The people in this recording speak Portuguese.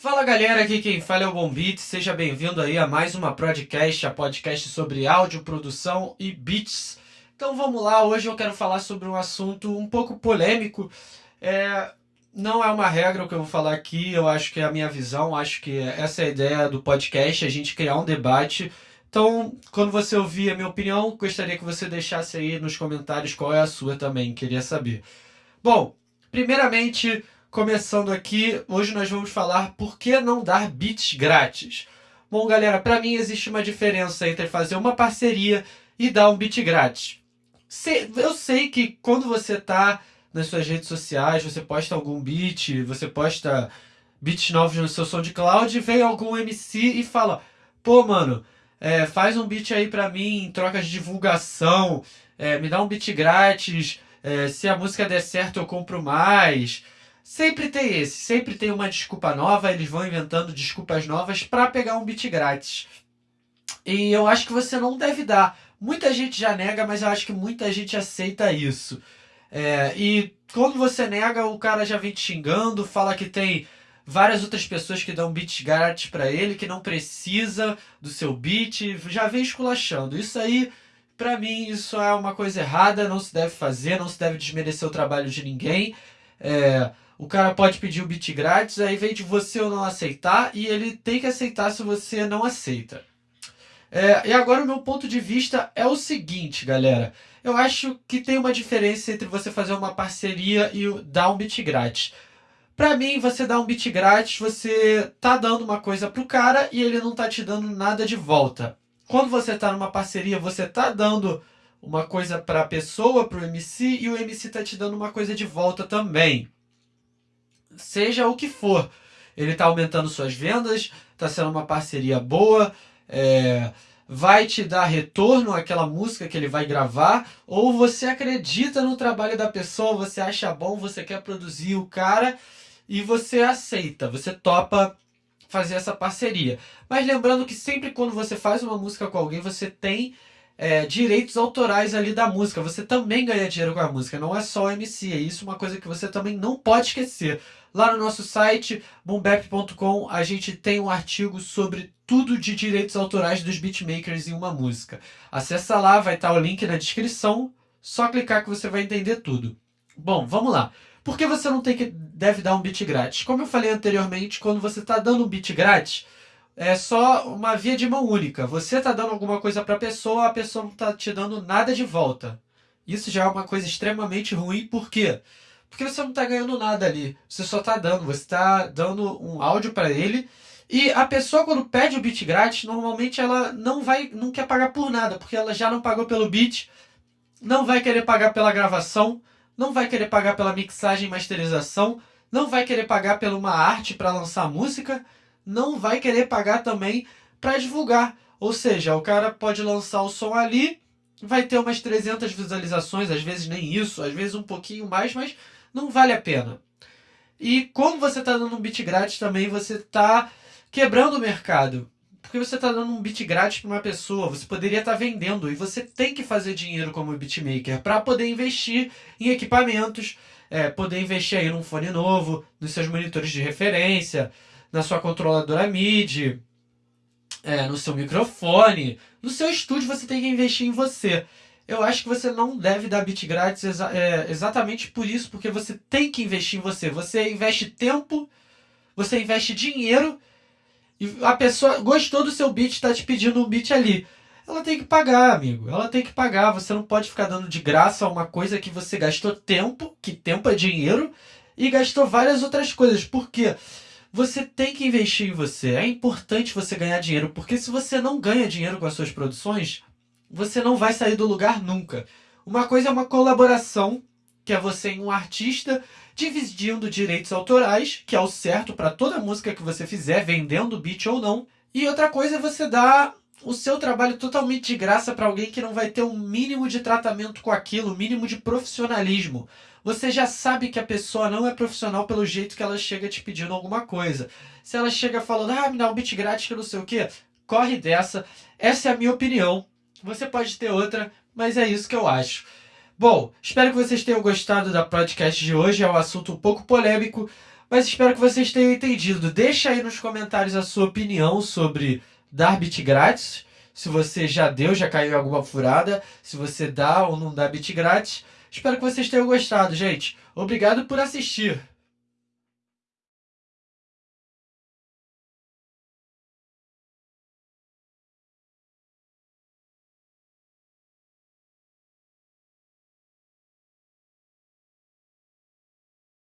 Fala galera, aqui quem fala é o Bom Beat, seja bem-vindo aí a mais uma podcast, a podcast sobre áudio, produção e beats. Então vamos lá, hoje eu quero falar sobre um assunto um pouco polêmico. É, não é uma regra o que eu vou falar aqui, eu acho que é a minha visão, acho que essa é a ideia do podcast, a gente criar um debate. Então, quando você ouvir a minha opinião, gostaria que você deixasse aí nos comentários qual é a sua também, queria saber. Bom, primeiramente, começando aqui, hoje nós vamos falar por que não dar beats grátis. Bom, galera, para mim existe uma diferença entre fazer uma parceria e dar um beat grátis. Eu sei que quando você tá nas suas redes sociais, você posta algum beat, você posta beats novos no seu SoundCloud, vem algum MC e fala: pô, mano, é, faz um beat aí pra mim em troca de divulgação, é, me dá um beat grátis, é, se a música der certo eu compro mais. Sempre tem esse, sempre tem uma desculpa nova, eles vão inventando desculpas novas para pegar um beat grátis. E eu acho que você não deve dar. Muita gente já nega, mas eu acho que muita gente aceita isso. É, e quando você nega, o cara já vem te xingando, fala que tem várias outras pessoas que dão beats grátis para ele, que não precisa do seu beat, já vem esculachando. Isso aí, para mim, isso é uma coisa errada, não se deve fazer, não se deve desmerecer o trabalho de ninguém. É, o cara pode pedir o beat grátis, aí vem de você ou não aceitar, e ele tem que aceitar se você não aceita. É, e agora o meu ponto de vista é o seguinte, galera. Eu acho que tem uma diferença entre você fazer uma parceria e dar um beat grátis. Pra mim, você dar um beat grátis, você tá dando uma coisa pro cara e ele não tá te dando nada de volta. Quando você tá numa parceria, você tá dando uma coisa pra pessoa, pro MC, e o MC tá te dando uma coisa de volta também. Seja o que for. Ele tá aumentando suas vendas, tá sendo uma parceria boa, é, vai te dar retorno àquela música que ele vai gravar, ou você acredita no trabalho da pessoa, você acha bom, você quer produzir o cara e você aceita, você topa fazer essa parceria. Mas lembrando que sempre quando você faz uma música com alguém, você tem é, direitos autorais ali da música. Você também ganha dinheiro com a música, não é só o MC. É isso uma coisa que você também não pode esquecer. Lá no nosso site, boombap.com, a gente tem um artigo sobre tudo de direitos autorais dos beatmakers em uma música. Acessa lá, vai estar o link na descrição, só clicar que você vai entender tudo. Bom, vamos lá. Por que você não tem que deve dar um beat grátis? Como eu falei anteriormente, quando você está dando um beat grátis, é só uma via de mão única. Você está dando alguma coisa para a pessoa, a pessoa não está te dando nada de volta. Isso já é uma coisa extremamente ruim, por quê? Porque você não está ganhando nada ali. Você só está dando. Você está dando um áudio para ele. E a pessoa, quando pede o beat grátis, normalmente ela não vai, não quer pagar por nada, porque ela já não pagou pelo beat, não vai querer pagar pela gravação, não vai querer pagar pela mixagem e masterização, não vai querer pagar pela uma arte para lançar música, não vai querer pagar também para divulgar. Ou seja, o cara pode lançar o som ali, vai ter umas 300 visualizações, às vezes nem isso, às vezes um pouquinho mais, mas não vale a pena. E como você está dando um beat grátis também, você está quebrando o mercado. Porque você está dando um beat grátis para uma pessoa, você poderia estar tá vendendo e você tem que fazer dinheiro como beatmaker para poder investir em equipamentos, é, poder investir aí num fone novo, nos seus monitores de referência, na sua controladora MIDI, é, no seu microfone, no seu estúdio você tem que investir em você eu acho que você não deve dar bit grátis exa é, exatamente por isso, porque você tem que investir em você. Você investe tempo, você investe dinheiro, e a pessoa gostou do seu bit, está te pedindo um bit ali. Ela tem que pagar, amigo. Ela tem que pagar. Você não pode ficar dando de graça uma coisa que você gastou tempo, que tempo é dinheiro, e gastou várias outras coisas. Por quê? Você tem que investir em você. É importante você ganhar dinheiro, porque se você não ganha dinheiro com as suas produções, você não vai sair do lugar nunca. Uma coisa é uma colaboração, que é você e um artista dividindo direitos autorais, que é o certo para toda música que você fizer, vendendo beat ou não. E outra coisa é você dar o seu trabalho totalmente de graça para alguém que não vai ter um mínimo de tratamento com aquilo, um mínimo de profissionalismo. Você já sabe que a pessoa não é profissional pelo jeito que ela chega te pedindo alguma coisa. Se ela chega falando, ah, me dá um beat grátis que não sei o que, corre dessa. Essa é a minha opinião. Você pode ter outra, mas é isso que eu acho. Bom, espero que vocês tenham gostado da podcast de hoje. É um assunto um pouco polêmico, Mas espero que vocês tenham entendido. Deixa aí nos comentários a sua opinião sobre dar bit grátis. Se você já deu, já caiu em alguma furada. Se você dá ou não dá bit grátis. Espero que vocês tenham gostado, gente. Obrigado por assistir.